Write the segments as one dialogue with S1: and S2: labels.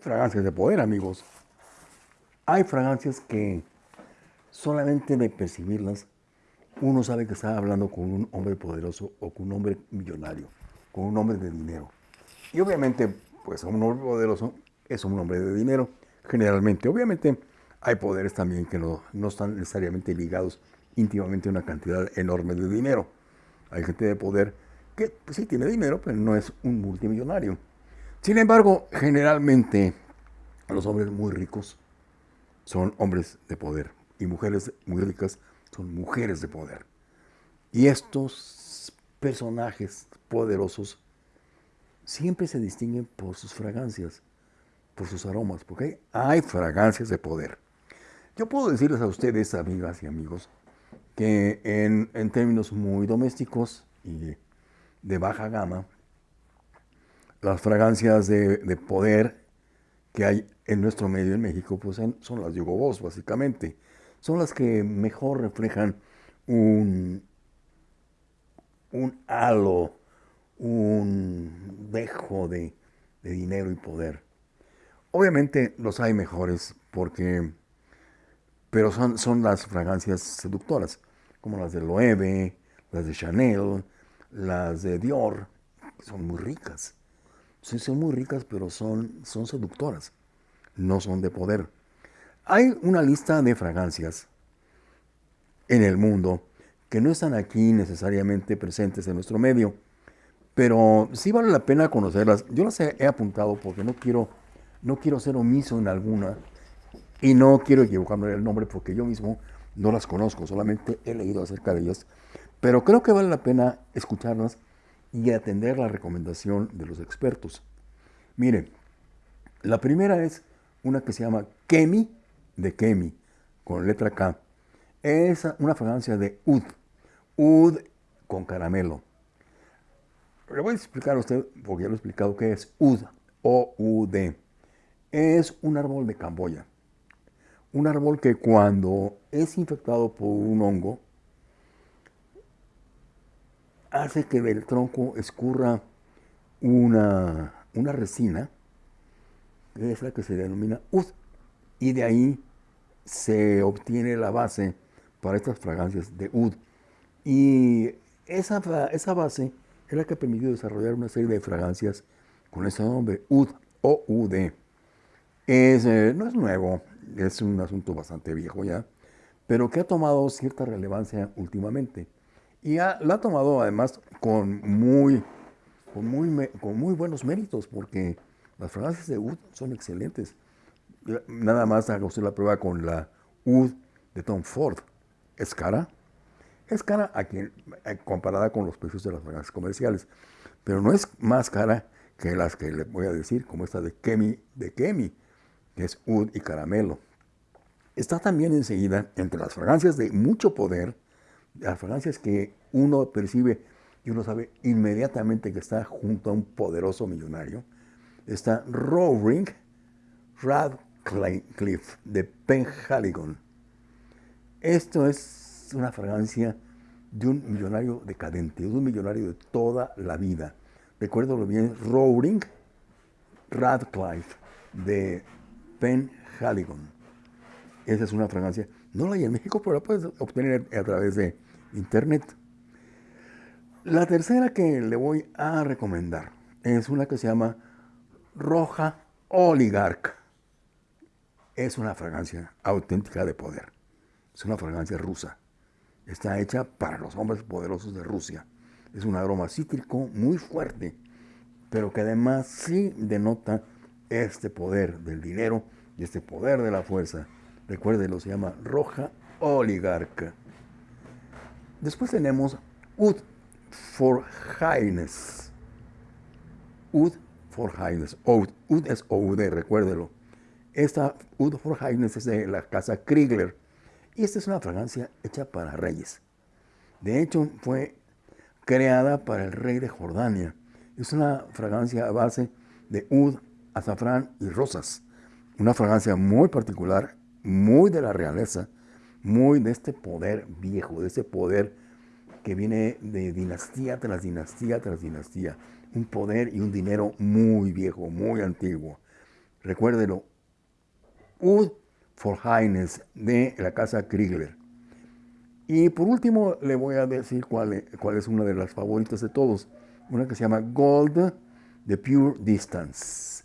S1: Fragancias de poder, amigos. Hay fragancias que solamente de percibirlas uno sabe que está hablando con un hombre poderoso o con un hombre millonario, con un hombre de dinero. Y obviamente, pues un hombre poderoso es un hombre de dinero, generalmente. Obviamente hay poderes también que no, no están necesariamente ligados íntimamente a una cantidad enorme de dinero. Hay gente de poder que pues, sí tiene dinero, pero no es un multimillonario. Sin embargo, generalmente los hombres muy ricos son hombres de poder y mujeres muy ricas son mujeres de poder. Y estos personajes poderosos siempre se distinguen por sus fragancias, por sus aromas, porque hay fragancias de poder. Yo puedo decirles a ustedes, amigas y amigos, que en, en términos muy domésticos y de baja gama, las fragancias de, poder que hay en nuestro medio en México pues son las de Hugo Boss, básicamente. Son las que mejor reflejan un, un halo, un dejo de, dinero y poder. Obviamente los hay mejores porque, pero son, son las fragancias seductoras, como las de Loewe, las de Chanel, las de Dior, son muy ricas. Sí, son muy ricas, pero son, son seductoras, no son de poder. Hay una lista de fragancias en el mundo que no están aquí necesariamente presentes en nuestro medio, pero sí vale la pena conocerlas. Yo las he, apuntado porque no quiero, no quiero ser omiso en alguna y no quiero equivocarme el nombre porque yo mismo no las conozco, solamente he leído acerca de ellas, pero creo que vale la pena escucharlas y atender la recomendación de los expertos. Miren, la primera es una que se llama Kemi, de Kemi, con letra K. Es una fragancia de Ud, Ud con caramelo. Le voy a explicar a usted, porque ya lo he explicado, qué es Ud, O-U-D. Es un árbol de Camboya. Un árbol que cuando es infectado por un hongo, hace que del tronco escurra una, resina, que es la que se denomina ud, y de ahí se obtiene la base para estas fragancias de ud. Y esa, esa base es la que ha permitido desarrollar una serie de fragancias con ese nombre, ud o UD. Es, eh, no es nuevo, es un asunto bastante viejo ya, pero que ha tomado cierta relevancia últimamente. Y la ha tomado además con muy, con muy, con muy buenos méritos, porque las fragancias de Oud son excelentes. Nada más haga usted la prueba con la Oud de Tom Ford. ¿Es cara? Es cara a quien, eh, comparada con los precios de las fragancias comerciales, pero no es más cara que las que le voy a decir, como esta de Kemi, de Kemi, que es Oud y caramelo. Está también enseguida entre las fragancias de mucho poder, las fragancias que uno percibe y uno sabe inmediatamente que está junto a un poderoso millonario, está Rowring Radcliffe de Penhaligon. Esto es una fragancia de un millonario decadente, de un millonario de toda la vida. Recuérdalo bien, Rowling Radcliffe de Penhaligon. Esa es una fragancia no la hay en México, pero la puedes obtener a través de internet. La tercera que le voy a recomendar es una que se llama Roja Oligarch. Es una fragancia auténtica de poder. Es una fragancia rusa. Está hecha para los hombres poderosos de Rusia. Es un aroma cítrico muy fuerte, pero que además sí denota este poder del dinero y este poder de la fuerza Recuérdenlo, se llama Roja Oligarca. Después tenemos Ud for Highness. Ud for Highness. Ud, es OUD, recuérdelo. Esta Ud for Highness es de la casa Kriegler. Y esta es una fragancia hecha para reyes. De hecho, fue creada para el rey de Jordania. Es una fragancia a base de ud, azafrán y rosas. Una fragancia muy particular muy de la realeza, muy de este poder viejo, de ese poder que viene de dinastía tras dinastía tras dinastía. Un poder y un dinero muy viejo, muy antiguo. recuérdelo, Wood for Highness de la casa Kriegler. Y por último le voy a decir cuál cuál es una de las favoritas de todos, una que se llama Gold The Pure Distance.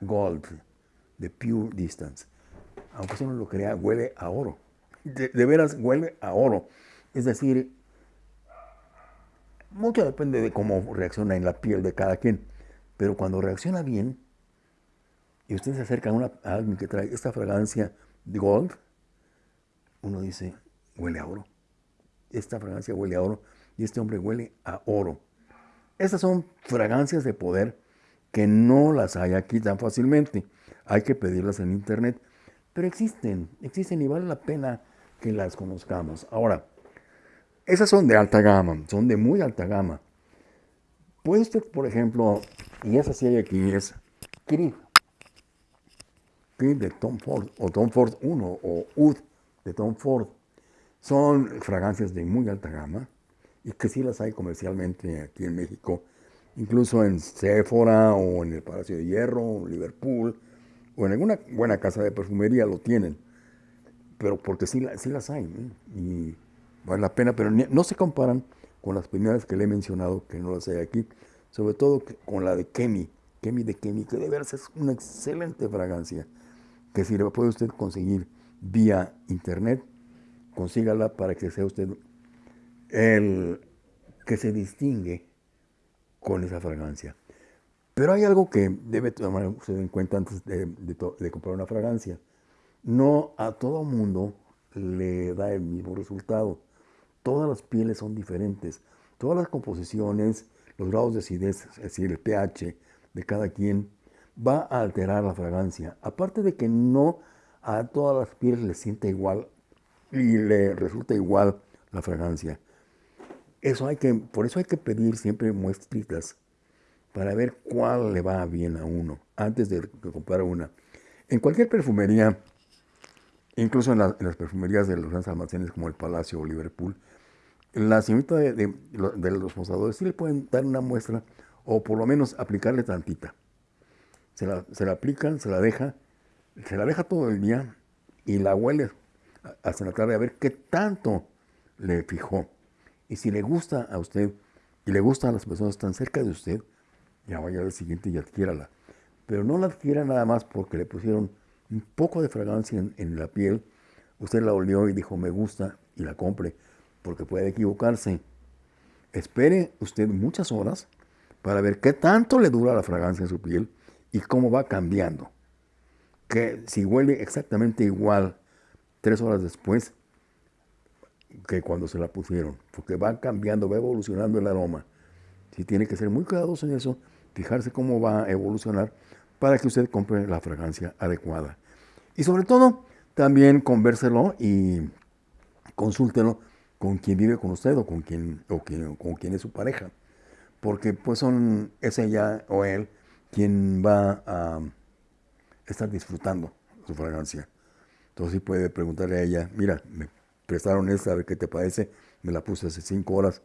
S1: Gold The Pure Distance. Aunque eso no lo crea, huele a oro. De, veras huele a oro. Es decir, mucho depende de cómo reacciona en la piel de cada quien. Pero cuando reacciona bien, y usted se acerca a, una, a alguien que trae esta fragancia de gold, uno dice, huele a oro. Esta fragancia huele a oro y este hombre huele a oro. Estas son fragancias de poder que no las hay aquí tan fácilmente. Hay que pedirlas en internet. Pero existen, existen y vale la pena que las conozcamos. Ahora, esas son de alta gama, son de muy alta gama. Puede usted, por ejemplo, y esa sí hay aquí, es Creed. Creed de Tom Ford, o Tom Ford 1, o Ud de Tom Ford. Son fragancias de muy alta gama y que sí las hay comercialmente aquí en México, incluso en Sephora o en el Palacio de Hierro, Liverpool, o en alguna buena casa de perfumería lo tienen, pero porque sí, sí las hay y vale la pena, pero no se comparan con las primeras que le he mencionado, que no las hay aquí, sobre todo con la de Kemi, Kemi de Kemi, que de veras es una excelente fragancia, que si la puede usted conseguir vía internet, consígala para que sea usted el que se distingue con esa fragancia. Pero hay algo que debe tomar usted en cuenta antes de, comprar una fragancia. No a todo mundo le da el mismo resultado. Todas las pieles son diferentes. Todas las composiciones, los grados de acidez, es decir, el pH de cada quien, va a alterar la fragancia. Aparte de que no a todas las pieles le siente igual y le resulta igual la fragancia. Eso hay que, por eso hay que pedir siempre muestritas para ver cuál le va bien a uno antes de comprar una. En cualquier perfumería, incluso en, las perfumerías de los grandes almacenes como el Palacio o Liverpool, la señorita de, los mostradores sí le pueden dar una muestra o por lo menos aplicarle tantita. Se la, se la aplican, se la deja, se la deja todo el día y la huele hasta la tarde a ver qué tanto le fijó. Y si le gusta a usted y le gusta a las personas están cerca de usted, ya vaya al siguiente y adquiérala. Pero no la adquiera nada más porque le pusieron un poco de fragancia en, la piel. Usted la olió y dijo me gusta y la compre porque puede equivocarse. Espere usted muchas horas para ver qué tanto le dura la fragancia en su piel y cómo va cambiando. Que si huele exactamente igual tres horas después que cuando se la pusieron, porque va cambiando, va evolucionando el aroma. Si tiene que ser muy cuidadoso en eso, fijarse cómo va a evolucionar para que usted compre la fragancia adecuada. Y sobre todo, también convérselo y consúltelo con quien vive con usted o con quien, o con quien es su pareja. Porque pues son, es ella o él quien va a estar disfrutando su fragancia. Entonces sí puede preguntarle a ella, mira, me prestaron esta, a ver qué te parece, me la puse hace cinco horas.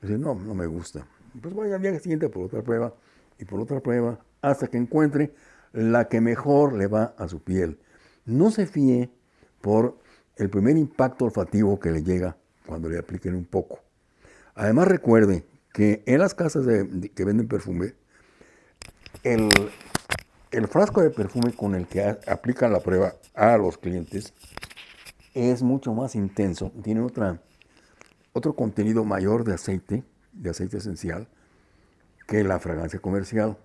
S1: Dice, no, no me gusta. Pues vaya al día siguiente por otra prueba y por otra prueba hasta que encuentre la que mejor le va a su piel. No se fíe por el primer impacto olfativo que le llega cuando le apliquen un poco. Además recuerde que en las casas que venden perfume, el, frasco de perfume con el que aplican la prueba a los clientes es mucho más intenso, tiene otra, otro contenido mayor de aceite, de aceite esencial, que la fragancia comercial,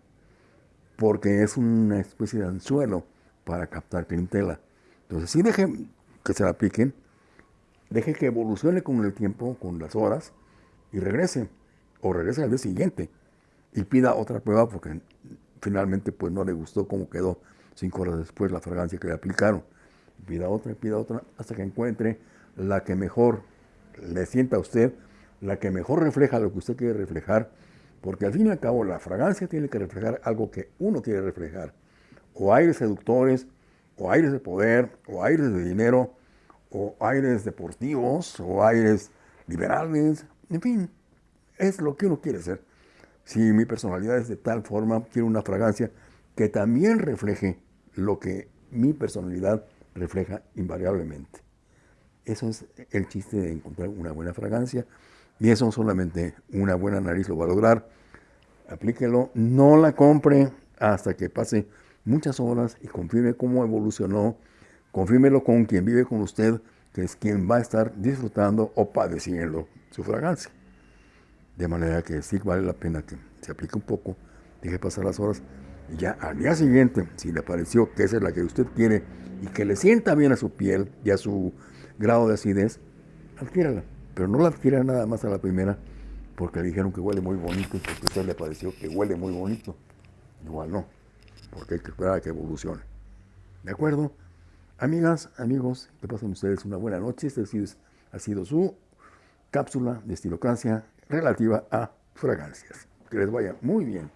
S1: porque es una especie de anzuelo para captar clientela. Entonces, si deje que se la apliquen, deje que evolucione con el tiempo, con las horas, y regrese, o regrese al día siguiente, y pida otra prueba porque finalmente pues no le gustó cómo quedó cinco horas después la fragancia que le aplicaron. Pida otra, pida otra, hasta que encuentre la que mejor le sienta a usted, la que mejor refleja lo que usted quiere reflejar, porque al fin y al cabo la fragancia tiene que reflejar algo que uno quiere reflejar. O aires seductores, o aires de poder, o aires de dinero, o aires deportivos, o aires liberales, en fin, es lo que uno quiere ser. Si mi personalidad es de tal forma, quiero una fragancia que también refleje lo que mi personalidad refleja invariablemente. Eso es el chiste de encontrar una buena fragancia y eso solamente una buena nariz lo va a lograr. Aplíquelo, no la compre hasta que pase muchas horas y confirme cómo evolucionó. Confírmelo con quien vive con usted, que es quien va a estar disfrutando o padeciendo su fragancia. De manera que sí vale la pena que se aplique un poco, deje pasar las horas y ya al día siguiente, si le pareció que esa es la que usted quiere y que le sienta bien a su piel y a su grado de acidez, adquiérala. Pero no la adquiera nada más a la primera porque le dijeron que huele muy bonito y porque a usted le pareció que huele muy bonito. Igual no, porque hay que esperar a que evolucione. ¿De acuerdo? Amigas, amigos, que pasen ustedes una buena noche. Esta ha sido su cápsula de estilocracia relativa a fragancias. Que les vaya muy bien.